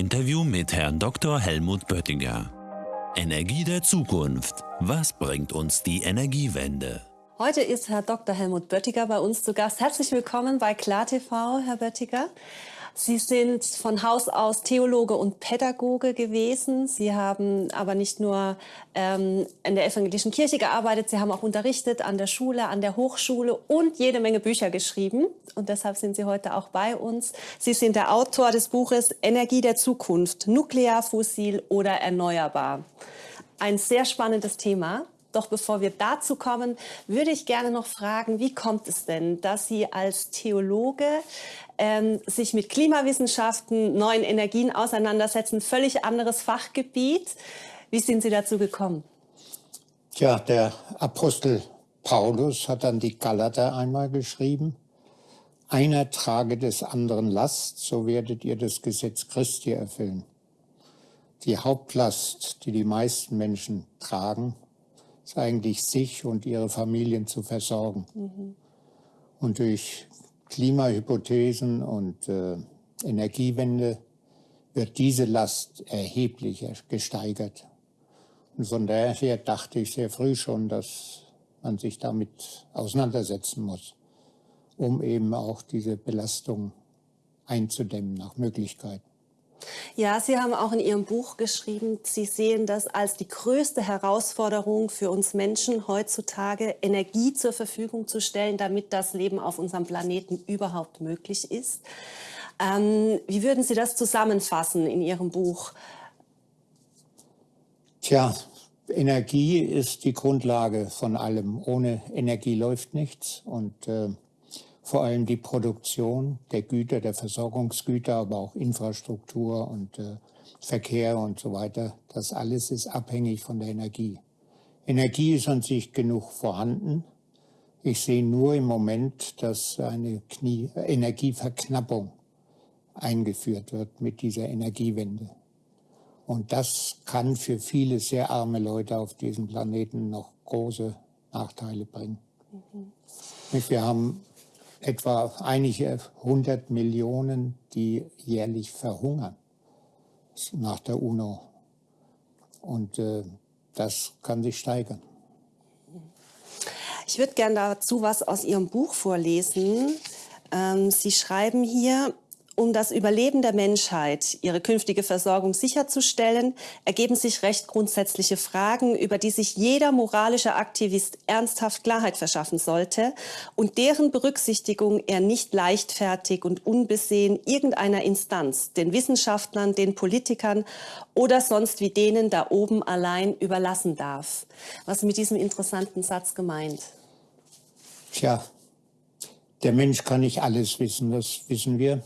Interview mit Herrn Dr. Helmut Böttinger. Energie der Zukunft. Was bringt uns die Energiewende? Heute ist Herr Dr. Helmut Böttiger bei uns zu Gast. Herzlich willkommen bei KlarTV, Herr Böttiger. Sie sind von Haus aus Theologe und Pädagoge gewesen. Sie haben aber nicht nur ähm, in der evangelischen Kirche gearbeitet, Sie haben auch unterrichtet an der Schule, an der Hochschule und jede Menge Bücher geschrieben. Und deshalb sind Sie heute auch bei uns. Sie sind der Autor des Buches Energie der Zukunft, nuklear, fossil oder erneuerbar. Ein sehr spannendes Thema. Doch bevor wir dazu kommen, würde ich gerne noch fragen, wie kommt es denn, dass Sie als Theologe ähm, sich mit Klimawissenschaften, neuen Energien auseinandersetzen, völlig anderes Fachgebiet. Wie sind Sie dazu gekommen? Tja, der Apostel Paulus hat an die Galater einmal geschrieben, einer trage des anderen Last, so werdet ihr das Gesetz Christi erfüllen. Die Hauptlast, die die meisten Menschen tragen, ist eigentlich sich und ihre Familien zu versorgen. Mhm. Und durch Klimahypothesen und äh, Energiewende wird diese Last erheblich gesteigert. Und von daher dachte ich sehr früh schon, dass man sich damit auseinandersetzen muss, um eben auch diese Belastung einzudämmen nach Möglichkeit. Ja, Sie haben auch in Ihrem Buch geschrieben, Sie sehen das als die größte Herausforderung für uns Menschen heutzutage, Energie zur Verfügung zu stellen, damit das Leben auf unserem Planeten überhaupt möglich ist. Ähm, wie würden Sie das zusammenfassen in Ihrem Buch? Tja, Energie ist die Grundlage von allem. Ohne Energie läuft nichts und äh, vor allem die Produktion der Güter, der Versorgungsgüter, aber auch Infrastruktur und äh, Verkehr und so weiter. Das alles ist abhängig von der Energie. Energie ist an sich genug vorhanden. Ich sehe nur im Moment, dass eine Knie Energieverknappung eingeführt wird mit dieser Energiewende. Und das kann für viele sehr arme Leute auf diesem Planeten noch große Nachteile bringen. Mhm. Wir haben etwa einige hundert Millionen, die jährlich verhungern nach der UNO. Und äh, das kann sich steigern. Ich würde gerne dazu was aus Ihrem Buch vorlesen. Ähm, Sie schreiben hier, um das Überleben der Menschheit, ihre künftige Versorgung sicherzustellen, ergeben sich recht grundsätzliche Fragen, über die sich jeder moralische Aktivist ernsthaft Klarheit verschaffen sollte und deren Berücksichtigung er nicht leichtfertig und unbesehen irgendeiner Instanz, den Wissenschaftlern, den Politikern oder sonst wie denen da oben allein überlassen darf. Was mit diesem interessanten Satz gemeint? Tja, der Mensch kann nicht alles wissen, das wissen wir.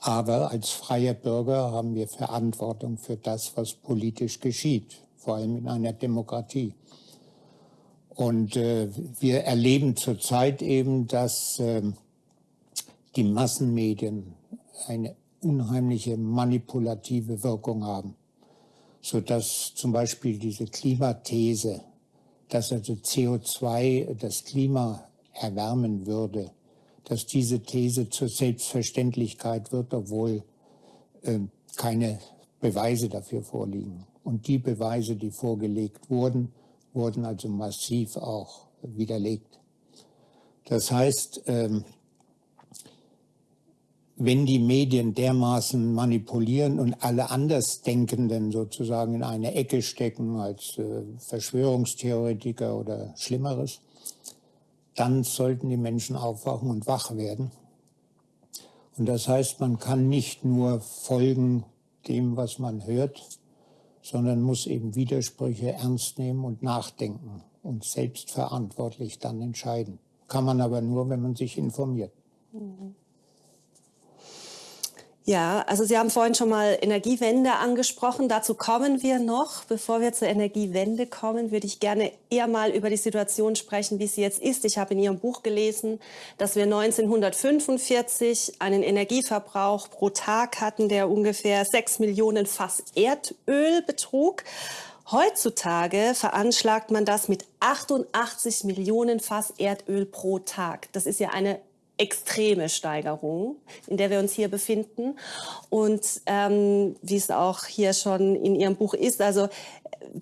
Aber als freie Bürger haben wir Verantwortung für das, was politisch geschieht, vor allem in einer Demokratie. Und äh, wir erleben zurzeit eben, dass äh, die Massenmedien eine unheimliche manipulative Wirkung haben, sodass zum Beispiel diese Klimathese, dass also CO2 das Klima erwärmen würde, dass diese These zur Selbstverständlichkeit wird, obwohl äh, keine Beweise dafür vorliegen. Und die Beweise, die vorgelegt wurden, wurden also massiv auch widerlegt. Das heißt, ähm, wenn die Medien dermaßen manipulieren und alle Andersdenkenden sozusagen in eine Ecke stecken als äh, Verschwörungstheoretiker oder Schlimmeres, dann sollten die Menschen aufwachen und wach werden. Und das heißt, man kann nicht nur folgen dem, was man hört, sondern muss eben Widersprüche ernst nehmen und nachdenken und selbstverantwortlich dann entscheiden. Kann man aber nur, wenn man sich informiert. Mhm. Ja, also Sie haben vorhin schon mal Energiewende angesprochen. Dazu kommen wir noch. Bevor wir zur Energiewende kommen, würde ich gerne eher mal über die Situation sprechen, wie sie jetzt ist. Ich habe in Ihrem Buch gelesen, dass wir 1945 einen Energieverbrauch pro Tag hatten, der ungefähr 6 Millionen Fass Erdöl betrug. Heutzutage veranschlagt man das mit 88 Millionen Fass Erdöl pro Tag. Das ist ja eine extreme Steigerung, in der wir uns hier befinden. Und ähm, wie es auch hier schon in Ihrem Buch ist, also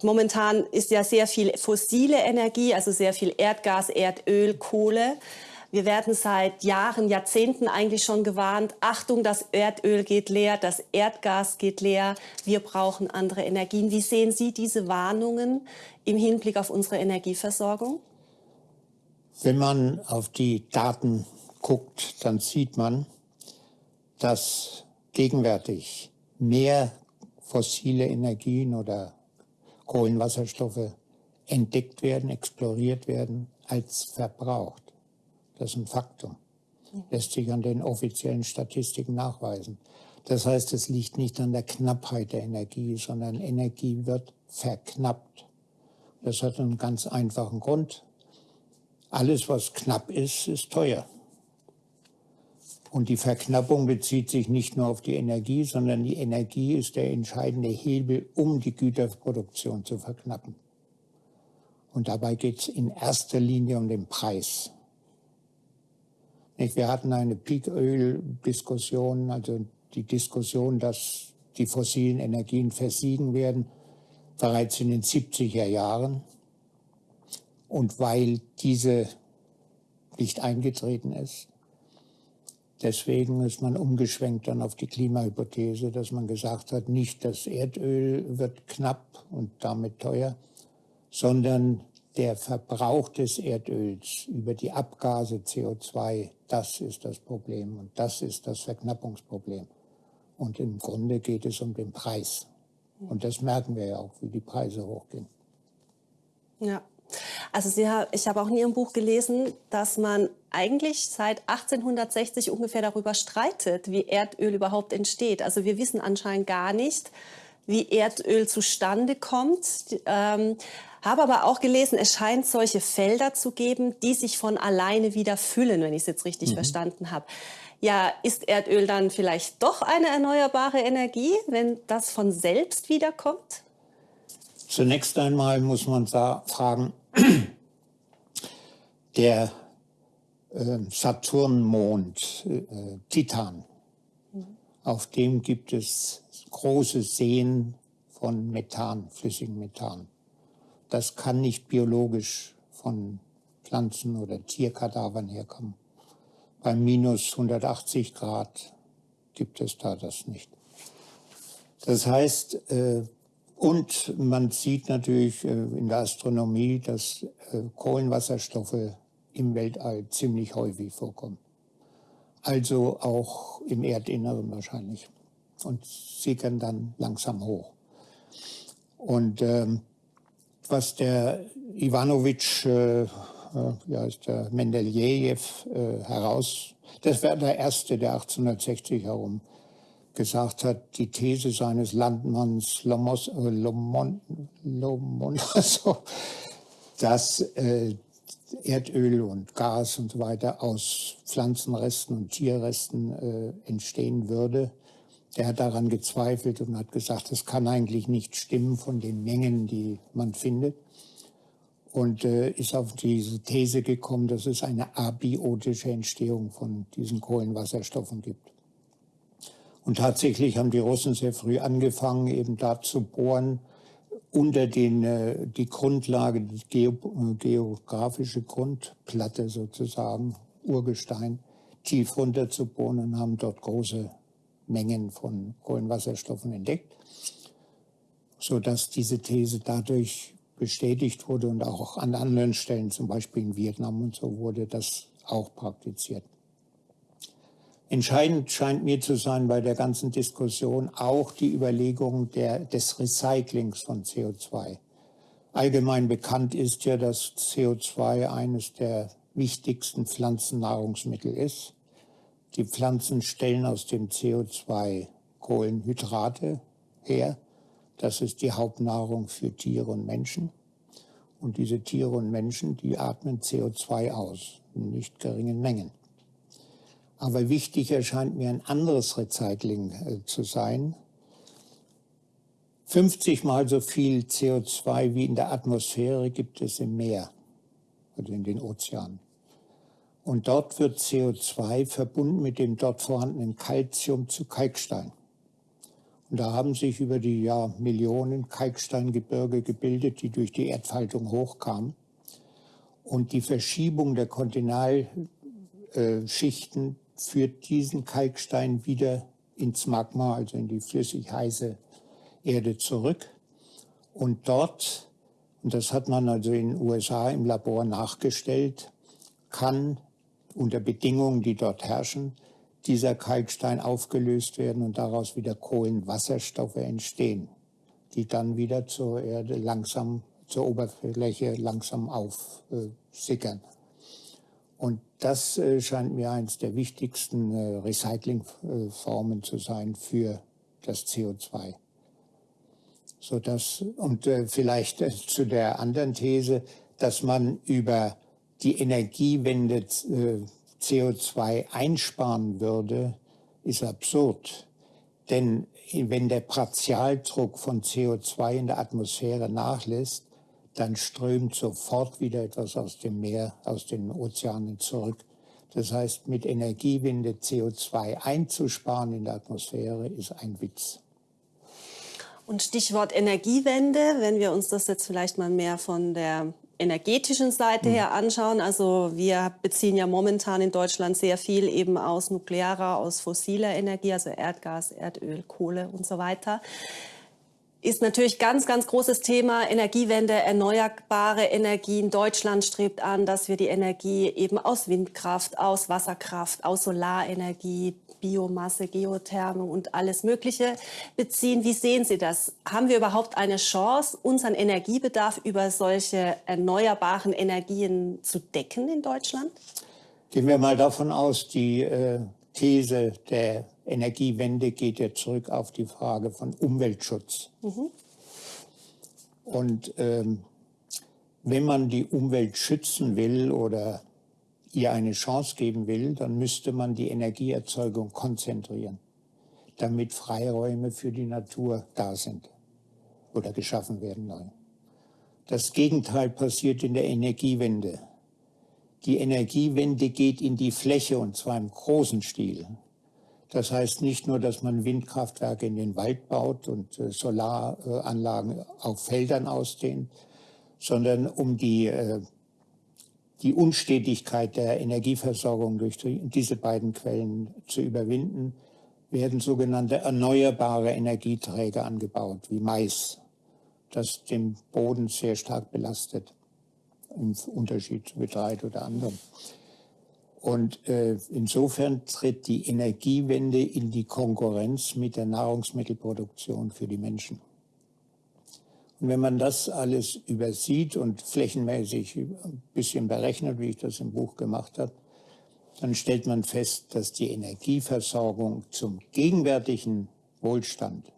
momentan ist ja sehr viel fossile Energie, also sehr viel Erdgas, Erdöl, Kohle. Wir werden seit Jahren, Jahrzehnten eigentlich schon gewarnt, Achtung, das Erdöl geht leer, das Erdgas geht leer, wir brauchen andere Energien. Wie sehen Sie diese Warnungen im Hinblick auf unsere Energieversorgung? Wenn man auf die Daten guckt, dann sieht man, dass gegenwärtig mehr fossile Energien oder Kohlenwasserstoffe entdeckt werden, exploriert werden, als verbraucht. Das ist ein Faktum. Lässt sich an den offiziellen Statistiken nachweisen. Das heißt, es liegt nicht an der Knappheit der Energie, sondern Energie wird verknappt. Das hat einen ganz einfachen Grund. Alles, was knapp ist, ist teuer. Und die Verknappung bezieht sich nicht nur auf die Energie, sondern die Energie ist der entscheidende Hebel, um die Güterproduktion zu verknappen. Und dabei geht es in erster Linie um den Preis. Wir hatten eine Peak-Öl-Diskussion, also die Diskussion, dass die fossilen Energien versiegen werden, bereits in den 70er Jahren. Und weil diese nicht eingetreten ist, deswegen ist man umgeschwenkt dann auf die Klimahypothese, dass man gesagt hat, nicht das Erdöl wird knapp und damit teuer, sondern der Verbrauch des Erdöls über die Abgase CO2, das ist das Problem und das ist das Verknappungsproblem. Und im Grunde geht es um den Preis. Und das merken wir ja auch, wie die Preise hochgehen. Ja. Also Sie, ich habe auch in Ihrem Buch gelesen, dass man eigentlich seit 1860 ungefähr darüber streitet, wie Erdöl überhaupt entsteht. Also wir wissen anscheinend gar nicht, wie Erdöl zustande kommt. Ähm, habe aber auch gelesen, es scheint solche Felder zu geben, die sich von alleine wieder füllen, wenn ich es jetzt richtig mhm. verstanden habe. Ja, ist Erdöl dann vielleicht doch eine erneuerbare Energie, wenn das von selbst wiederkommt? Zunächst einmal muss man fragen, der äh, Saturnmond, äh, Titan, auf dem gibt es große Seen von Methan, flüssigem Methan. Das kann nicht biologisch von Pflanzen- oder Tierkadavern herkommen. Bei minus 180 Grad gibt es da das nicht. Das heißt, äh, und man sieht natürlich äh, in der Astronomie, dass äh, Kohlenwasserstoffe im Weltall ziemlich häufig vorkommen. Also auch im Erdinneren wahrscheinlich. Und sickern dann langsam hoch. Und ähm, was der Ivanovic, äh, äh, ja, ist der Mendelejew äh, heraus, das war der erste, der 1860 herum gesagt hat, die These seines Landmanns Lomos, äh, Lomon, Lomonaso, dass äh, Erdöl und Gas und so weiter aus Pflanzenresten und Tierresten äh, entstehen würde. Der hat daran gezweifelt und hat gesagt, das kann eigentlich nicht stimmen von den Mengen, die man findet. Und äh, ist auf diese These gekommen, dass es eine abiotische Entstehung von diesen Kohlenwasserstoffen gibt. Und tatsächlich haben die Russen sehr früh angefangen, eben da zu bohren, unter den, äh, die Grundlage, die Geo, geografische Grundplatte sozusagen, Urgestein, tief runter zu bohren und haben dort große Mengen von Kohlenwasserstoffen entdeckt, sodass diese These dadurch bestätigt wurde und auch an anderen Stellen, zum Beispiel in Vietnam und so, wurde das auch praktiziert. Entscheidend scheint mir zu sein bei der ganzen Diskussion auch die Überlegung der, des Recyclings von CO2. Allgemein bekannt ist ja, dass CO2 eines der wichtigsten Pflanzennahrungsmittel ist. Die Pflanzen stellen aus dem CO2 Kohlenhydrate her. Das ist die Hauptnahrung für Tiere und Menschen. Und diese Tiere und Menschen, die atmen CO2 aus, in nicht geringen Mengen. Aber wichtig erscheint mir ein anderes Recycling äh, zu sein. 50 mal so viel CO2 wie in der Atmosphäre gibt es im Meer, oder in den Ozeanen. Und dort wird CO2 verbunden mit dem dort vorhandenen Calcium zu Kalkstein. Und da haben sich über die Jahr Millionen Kalksteingebirge gebildet, die durch die Erdfaltung hochkamen. Und die Verschiebung der Kontinalschichten führt diesen Kalkstein wieder ins Magma, also in die flüssig heiße Erde zurück. Und dort, und das hat man also in den USA im Labor nachgestellt, kann unter Bedingungen, die dort herrschen, dieser Kalkstein aufgelöst werden und daraus wieder Kohlenwasserstoffe entstehen, die dann wieder zur Erde langsam, zur Oberfläche langsam aufsickern. Und das äh, scheint mir eines der wichtigsten äh, Recyclingformen zu sein für das CO2. So dass, und äh, vielleicht zu der anderen These, dass man über die Energiewende CO2 einsparen würde, ist absurd. Denn wenn der Partialdruck von CO2 in der Atmosphäre nachlässt, dann strömt sofort wieder etwas aus dem Meer, aus den Ozeanen zurück. Das heißt, mit Energiewende CO2 einzusparen in der Atmosphäre ist ein Witz. Und Stichwort Energiewende, wenn wir uns das jetzt vielleicht mal mehr von der energetischen Seite her anschauen, also wir beziehen ja momentan in Deutschland sehr viel eben aus nuklearer, aus fossiler Energie, also Erdgas, Erdöl, Kohle und so weiter ist natürlich ganz, ganz großes Thema Energiewende, erneuerbare Energien. Deutschland strebt an, dass wir die Energie eben aus Windkraft, aus Wasserkraft, aus Solarenergie, Biomasse, Geotherme und alles Mögliche beziehen. Wie sehen Sie das? Haben wir überhaupt eine Chance, unseren Energiebedarf über solche erneuerbaren Energien zu decken in Deutschland? Gehen wir mal davon aus, die äh, These der Energiewende geht ja zurück auf die Frage von Umweltschutz. Mhm. Und ähm, wenn man die Umwelt schützen will oder ihr eine Chance geben will, dann müsste man die Energieerzeugung konzentrieren, damit Freiräume für die Natur da sind oder geschaffen werden neu. Das Gegenteil passiert in der Energiewende. Die Energiewende geht in die Fläche und zwar im großen Stil. Das heißt nicht nur, dass man Windkraftwerke in den Wald baut und äh, Solaranlagen auf Feldern ausdehnt, sondern um die äh, die Unstetigkeit der Energieversorgung durch diese beiden Quellen zu überwinden, werden sogenannte erneuerbare Energieträger angebaut, wie Mais, das den Boden sehr stark belastet, im Unterschied zu Getreide oder anderem. Und äh, insofern tritt die Energiewende in die Konkurrenz mit der Nahrungsmittelproduktion für die Menschen. Und wenn man das alles übersieht und flächenmäßig ein bisschen berechnet, wie ich das im Buch gemacht habe, dann stellt man fest, dass die Energieversorgung zum gegenwärtigen Wohlstand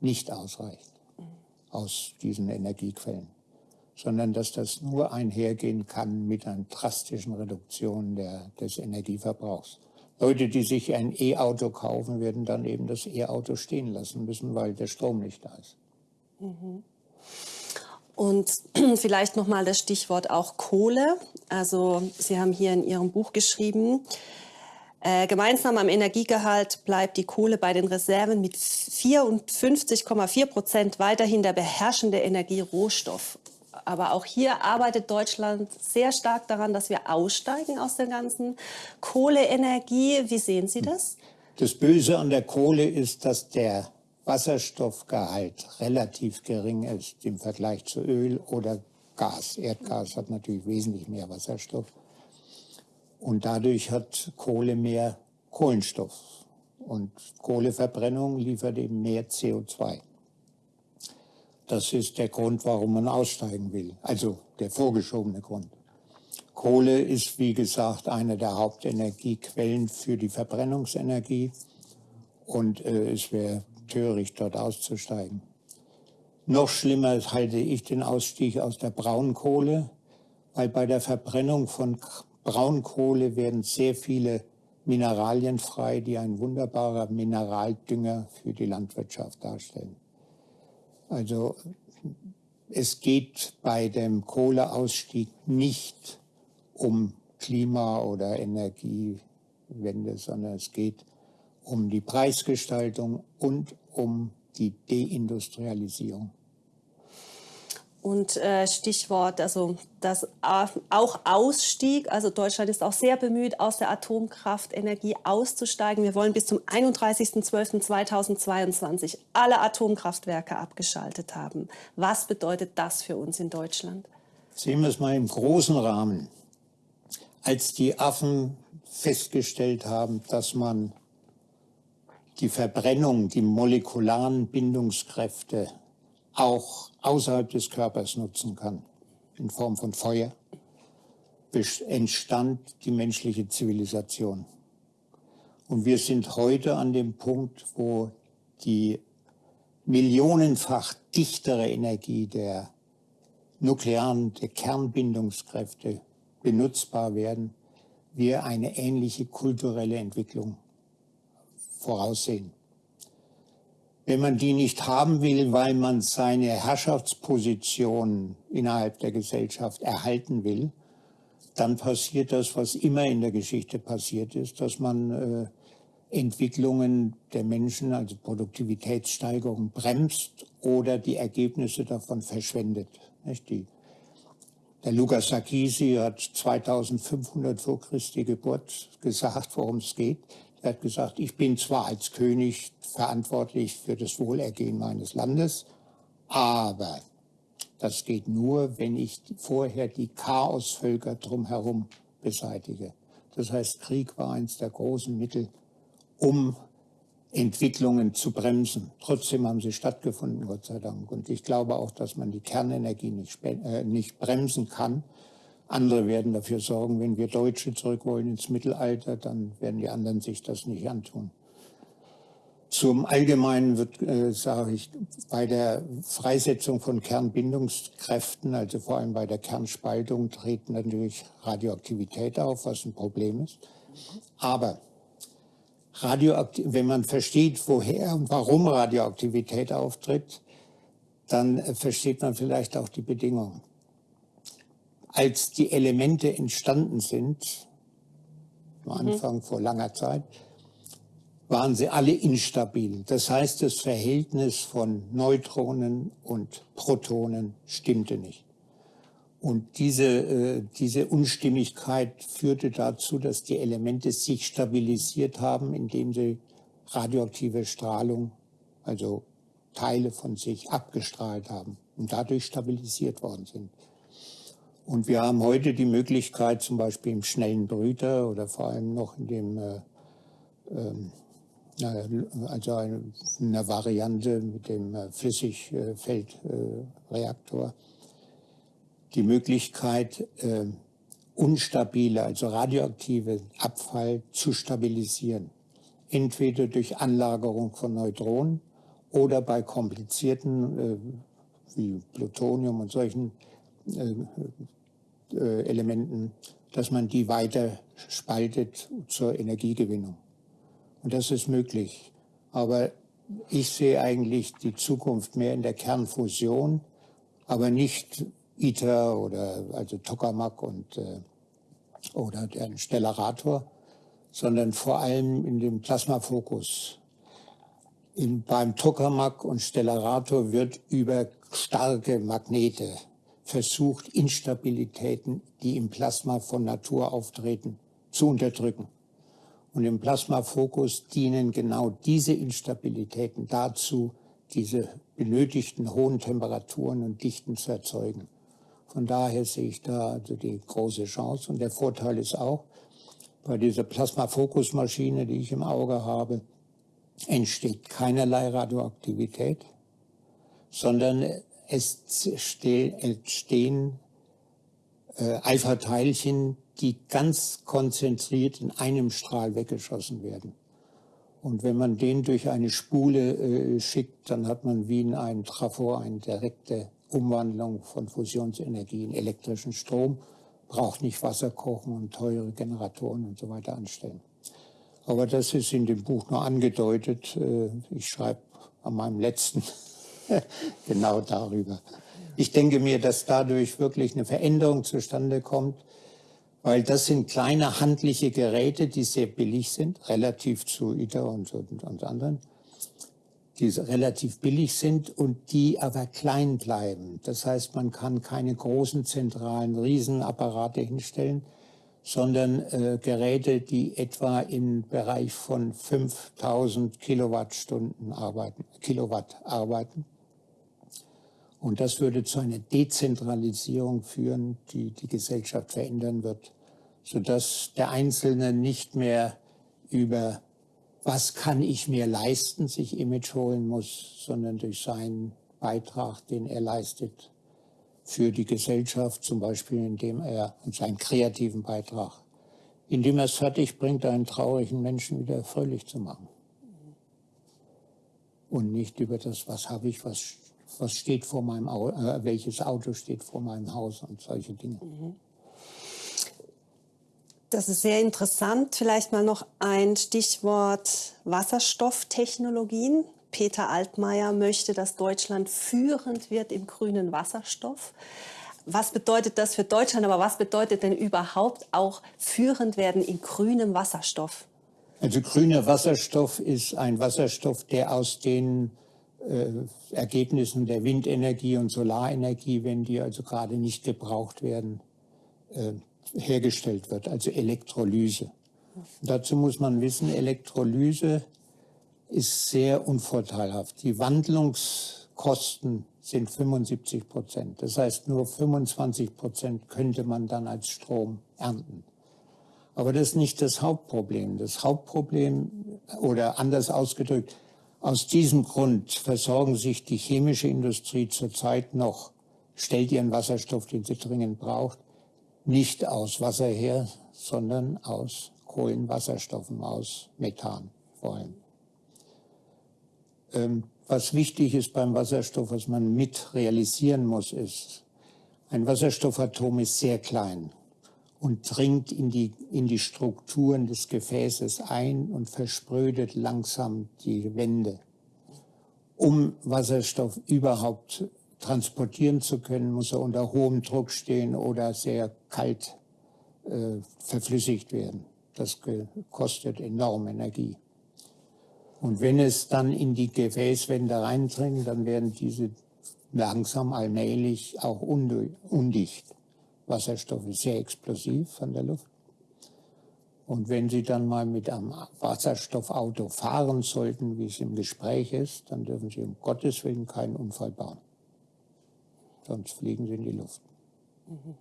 nicht ausreicht aus diesen Energiequellen, sondern dass das nur einhergehen kann mit einer drastischen Reduktion der, des Energieverbrauchs. Leute, die sich ein E-Auto kaufen, werden dann eben das E-Auto stehen lassen müssen, weil der Strom nicht da ist. Mhm. Und vielleicht noch mal das Stichwort auch Kohle. Also Sie haben hier in Ihrem Buch geschrieben, äh, gemeinsam am Energiegehalt bleibt die Kohle bei den Reserven mit 54,4 Prozent weiterhin der beherrschende Energierohstoff. Aber auch hier arbeitet Deutschland sehr stark daran, dass wir aussteigen aus der ganzen Kohleenergie. Wie sehen Sie das? Das Böse an der Kohle ist, dass der Wasserstoffgehalt relativ gering ist im Vergleich zu Öl oder Gas. Erdgas hat natürlich wesentlich mehr Wasserstoff. Und dadurch hat Kohle mehr Kohlenstoff. Und Kohleverbrennung liefert eben mehr CO2. Das ist der Grund, warum man aussteigen will. Also der vorgeschobene Grund. Kohle ist, wie gesagt, eine der Hauptenergiequellen für die Verbrennungsenergie. Und äh, es wäre töricht, dort auszusteigen. Noch schlimmer halte ich den Ausstieg aus der Braunkohle, weil bei der Verbrennung von Braunkohle werden sehr viele Mineralien frei, die ein wunderbarer Mineraldünger für die Landwirtschaft darstellen. Also es geht bei dem Kohleausstieg nicht um Klima- oder Energiewende, sondern es geht um die Preisgestaltung und um die Deindustrialisierung. Und äh, Stichwort, also das auch Ausstieg, also Deutschland ist auch sehr bemüht, aus der Atomkraftenergie auszusteigen. Wir wollen bis zum 31.12.2022 alle Atomkraftwerke abgeschaltet haben. Was bedeutet das für uns in Deutschland? Sehen wir es mal im großen Rahmen. Als die Affen festgestellt haben, dass man die Verbrennung, die molekularen Bindungskräfte auch außerhalb des Körpers nutzen kann, in Form von Feuer, entstand die menschliche Zivilisation. Und wir sind heute an dem Punkt, wo die millionenfach dichtere Energie der nuklearen, der Kernbindungskräfte benutzbar werden, wir eine ähnliche kulturelle Entwicklung voraussehen. Wenn man die nicht haben will, weil man seine Herrschaftsposition innerhalb der Gesellschaft erhalten will, dann passiert das, was immer in der Geschichte passiert ist, dass man äh, Entwicklungen der Menschen, also Produktivitätssteigerung, bremst oder die Ergebnisse davon verschwendet. Nicht? Die, der Lukas Sarkisi hat 2500 vor Christi Geburt gesagt, worum es geht. Er hat gesagt, ich bin zwar als König verantwortlich für das Wohlergehen meines Landes, aber das geht nur, wenn ich vorher die Chaosvölker drumherum beseitige. Das heißt, Krieg war eines der großen Mittel, um Entwicklungen zu bremsen. Trotzdem haben sie stattgefunden, Gott sei Dank. Und ich glaube auch, dass man die Kernenergie nicht, äh, nicht bremsen kann, andere werden dafür sorgen, wenn wir Deutsche zurück wollen ins Mittelalter, dann werden die anderen sich das nicht antun. Zum Allgemeinen wird, äh, sage ich, bei der Freisetzung von Kernbindungskräften, also vor allem bei der Kernspaltung, treten natürlich Radioaktivität auf, was ein Problem ist. Aber wenn man versteht, woher und warum Radioaktivität auftritt, dann äh, versteht man vielleicht auch die Bedingungen als die Elemente entstanden sind, am mhm. Anfang mhm. vor langer Zeit, waren sie alle instabil. Das heißt, das Verhältnis von Neutronen und Protonen stimmte nicht. Und diese, äh, diese Unstimmigkeit führte dazu, dass die Elemente sich stabilisiert haben, indem sie radioaktive Strahlung, also Teile von sich abgestrahlt haben und dadurch stabilisiert worden sind. Und wir haben heute die Möglichkeit, zum Beispiel im schnellen Brüter oder vor allem noch in dem, äh, äh, also eine, eine, Variante mit dem äh, Flüssigfeldreaktor, die Möglichkeit, äh, unstabile, also radioaktive Abfall zu stabilisieren. Entweder durch Anlagerung von Neutronen oder bei komplizierten, äh, wie Plutonium und solchen Elementen, dass man die weiter spaltet zur Energiegewinnung. Und das ist möglich. Aber ich sehe eigentlich die Zukunft mehr in der Kernfusion, aber nicht ITER oder also Tokamak und äh, oder der Stellarator, sondern vor allem in dem Plasmafokus. In, beim Tokamak und Stellarator wird über starke Magnete versucht, Instabilitäten, die im Plasma von Natur auftreten, zu unterdrücken. Und im Plasmafokus dienen genau diese Instabilitäten dazu, diese benötigten hohen Temperaturen und Dichten zu erzeugen. Von daher sehe ich da also die große Chance. Und der Vorteil ist auch, bei dieser Plasmafokusmaschine, die ich im Auge habe, entsteht keinerlei Radioaktivität, sondern es entstehen äh, Alpha-Teilchen, die ganz konzentriert in einem Strahl weggeschossen werden. Und wenn man den durch eine Spule äh, schickt, dann hat man wie in einem Trafo eine direkte Umwandlung von Fusionsenergie in elektrischen Strom, braucht nicht Wasser kochen und teure Generatoren und so weiter anstellen. Aber das ist in dem Buch nur angedeutet. Äh, ich schreibe an meinem letzten genau darüber. Ich denke mir, dass dadurch wirklich eine Veränderung zustande kommt, Weil das sind kleine handliche Geräte, die sehr billig sind, relativ zu ITER und, und, und anderen, die relativ billig sind und die aber klein bleiben. Das heißt, man kann keine großen zentralen Riesenapparate hinstellen, sondern äh, Geräte, die etwa im Bereich von 5000 Kilowattstunden arbeiten, Kilowatt arbeiten. Und das würde zu einer Dezentralisierung führen, die die Gesellschaft verändern wird, sodass der Einzelne nicht mehr über was kann ich mir leisten, sich Image holen muss, sondern durch seinen Beitrag, den er leistet, für die Gesellschaft, zum Beispiel indem er seinen kreativen Beitrag, indem er es fertig bringt, einen traurigen Menschen wieder fröhlich zu machen. Und nicht über das, was habe ich, was, was steht vor meinem Auto, äh, welches Auto steht vor meinem Haus und solche Dinge. Das ist sehr interessant. Vielleicht mal noch ein Stichwort Wasserstofftechnologien. Peter Altmaier möchte, dass Deutschland führend wird im grünen Wasserstoff. Was bedeutet das für Deutschland, aber was bedeutet denn überhaupt auch führend werden in grünem Wasserstoff? Also grüner Wasserstoff ist ein Wasserstoff, der aus den äh, Ergebnissen der Windenergie und Solarenergie, wenn die also gerade nicht gebraucht werden, äh, hergestellt wird, also Elektrolyse. Dazu muss man wissen, Elektrolyse ist sehr unvorteilhaft. Die Wandlungskosten sind 75 Prozent. Das heißt, nur 25 Prozent könnte man dann als Strom ernten. Aber das ist nicht das Hauptproblem. Das Hauptproblem, oder anders ausgedrückt, aus diesem Grund versorgen sich die chemische Industrie zurzeit noch, stellt ihren Wasserstoff, den sie dringend braucht, nicht aus Wasser her, sondern aus Kohlenwasserstoffen, aus Methan vor allem. Ähm, was wichtig ist beim Wasserstoff, was man mit realisieren muss, ist, ein Wasserstoffatom ist sehr klein und dringt in die, in die Strukturen des Gefäßes ein und versprödet langsam die Wände. Um Wasserstoff überhaupt transportieren zu können, muss er unter hohem Druck stehen oder sehr kalt äh, verflüssigt werden. Das kostet enorm Energie. Und wenn es dann in die Gefäßwände reindringt, dann werden diese langsam allmählich auch undicht. Wasserstoff ist sehr explosiv von der Luft. Und wenn Sie dann mal mit einem Wasserstoffauto fahren sollten, wie es im Gespräch ist, dann dürfen Sie um Gottes Willen keinen Unfall bauen. Sonst fliegen Sie in die Luft. Mhm.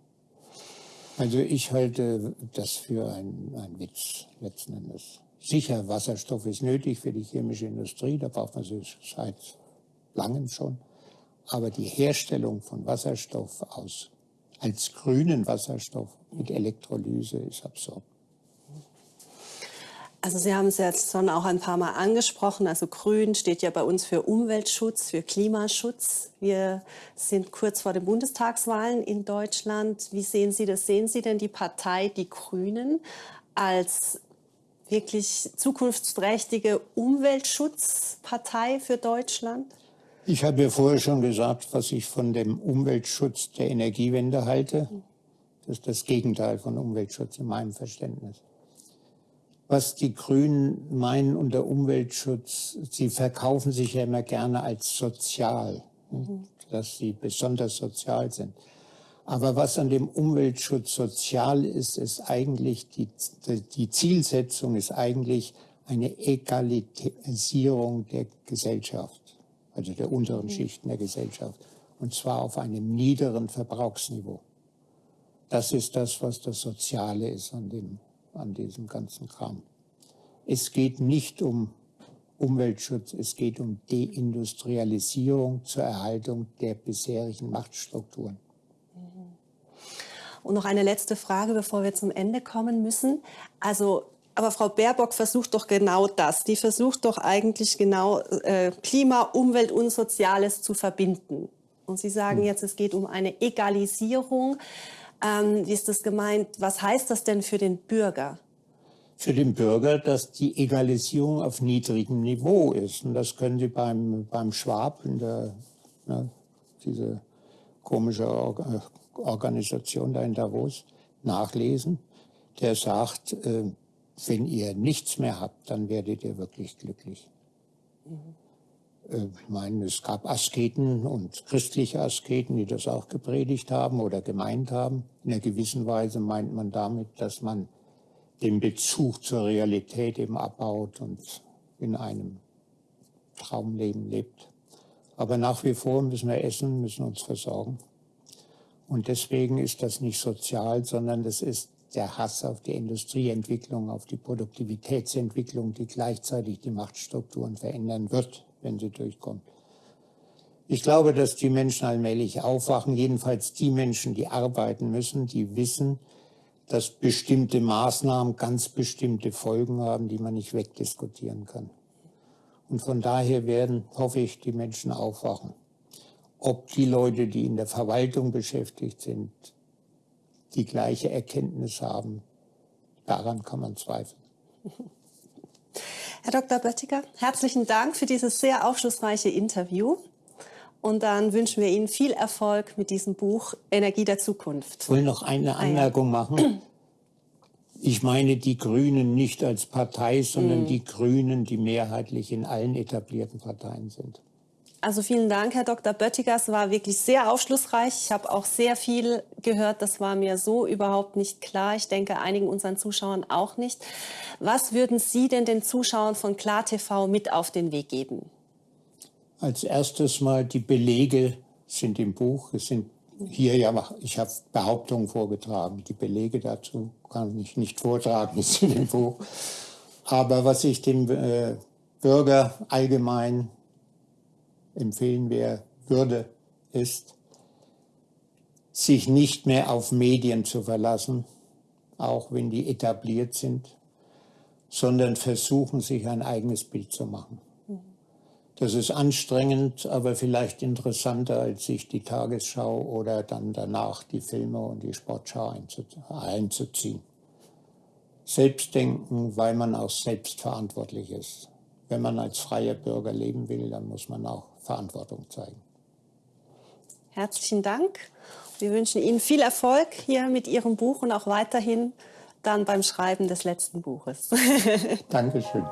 Also ich halte das für einen Witz letzten Endes. Sicher, Wasserstoff ist nötig für die chemische Industrie, da braucht man sie seit langem schon. Aber die Herstellung von Wasserstoff aus, als grünen Wasserstoff mit Elektrolyse ist absurd. Also Sie haben es jetzt schon auch ein paar Mal angesprochen. Also Grün steht ja bei uns für Umweltschutz, für Klimaschutz. Wir sind kurz vor den Bundestagswahlen in Deutschland. Wie sehen Sie das? Sehen Sie denn die Partei Die Grünen als wirklich zukunftsträchtige Umweltschutzpartei für Deutschland? Ich habe ja vorher schon gesagt, was ich von dem Umweltschutz der Energiewende halte. Das ist das Gegenteil von Umweltschutz in meinem Verständnis. Was die Grünen meinen unter Umweltschutz, sie verkaufen sich ja immer gerne als sozial, dass sie besonders sozial sind. Aber was an dem Umweltschutz sozial ist, ist eigentlich die, die Zielsetzung ist eigentlich eine Egalisierung der Gesellschaft, also der unteren mhm. Schichten der Gesellschaft, und zwar auf einem niederen Verbrauchsniveau. Das ist das, was das Soziale ist an, dem, an diesem ganzen Kram. Es geht nicht um Umweltschutz, es geht um Deindustrialisierung zur Erhaltung der bisherigen Machtstrukturen. Und noch eine letzte Frage, bevor wir zum Ende kommen müssen. Also aber Frau Baerbock versucht doch genau das. Die versucht doch eigentlich genau äh, Klima, Umwelt und Soziales zu verbinden. Und Sie sagen hm. jetzt, es geht um eine Egalisierung. Ähm, wie ist das gemeint? Was heißt das denn für den Bürger? Für den Bürger, dass die Egalisierung auf niedrigem Niveau ist. Und das können Sie beim, beim Schwab, in der, ne, diese komische Organisation da in Davos nachlesen. der sagt, äh, wenn ihr nichts mehr habt, dann werdet ihr wirklich glücklich. Mhm. Ich meine, es gab Asketen und christliche Asketen, die das auch gepredigt haben oder gemeint haben. In einer gewissen Weise meint man damit, dass man den Bezug zur Realität eben abbaut und in einem Traumleben lebt. Aber nach wie vor müssen wir essen, müssen uns versorgen. Und deswegen ist das nicht sozial, sondern das ist der Hass auf die Industrieentwicklung, auf die Produktivitätsentwicklung, die gleichzeitig die Machtstrukturen verändern wird, wenn sie durchkommt. Ich glaube, dass die Menschen allmählich aufwachen, jedenfalls die Menschen, die arbeiten müssen, die wissen, dass bestimmte Maßnahmen ganz bestimmte Folgen haben, die man nicht wegdiskutieren kann. Und von daher werden, hoffe ich, die Menschen aufwachen. Ob die Leute, die in der Verwaltung beschäftigt sind, die gleiche Erkenntnis haben, daran kann man zweifeln. Herr Dr. Böttiger, herzlichen Dank für dieses sehr aufschlussreiche Interview. Und dann wünschen wir Ihnen viel Erfolg mit diesem Buch Energie der Zukunft. Ich will noch eine Anmerkung machen. Ich meine die Grünen nicht als Partei, sondern mm. die Grünen, die mehrheitlich in allen etablierten Parteien sind. Also vielen Dank, Herr Dr. Böttiger. Es war wirklich sehr aufschlussreich. Ich habe auch sehr viel gehört. Das war mir so überhaupt nicht klar. Ich denke, einigen unseren Zuschauern auch nicht. Was würden Sie denn den Zuschauern von KlarTV mit auf den Weg geben? Als erstes mal die Belege sind im Buch. Es sind hier ja, ich habe Behauptungen vorgetragen. Die Belege dazu kann ich nicht vortragen, ist in dem Buch. Aber was ich dem äh, Bürger allgemein empfehlen wäre, würde, ist, sich nicht mehr auf Medien zu verlassen, auch wenn die etabliert sind, sondern versuchen, sich ein eigenes Bild zu machen. Das ist anstrengend, aber vielleicht interessanter, als sich die Tagesschau oder dann danach die Filme und die Sportschau einzuziehen. Selbstdenken, weil man auch selbstverantwortlich ist. Wenn man als freier Bürger leben will, dann muss man auch Verantwortung zeigen. Herzlichen Dank. Wir wünschen Ihnen viel Erfolg hier mit Ihrem Buch und auch weiterhin dann beim Schreiben des letzten Buches. Dankeschön.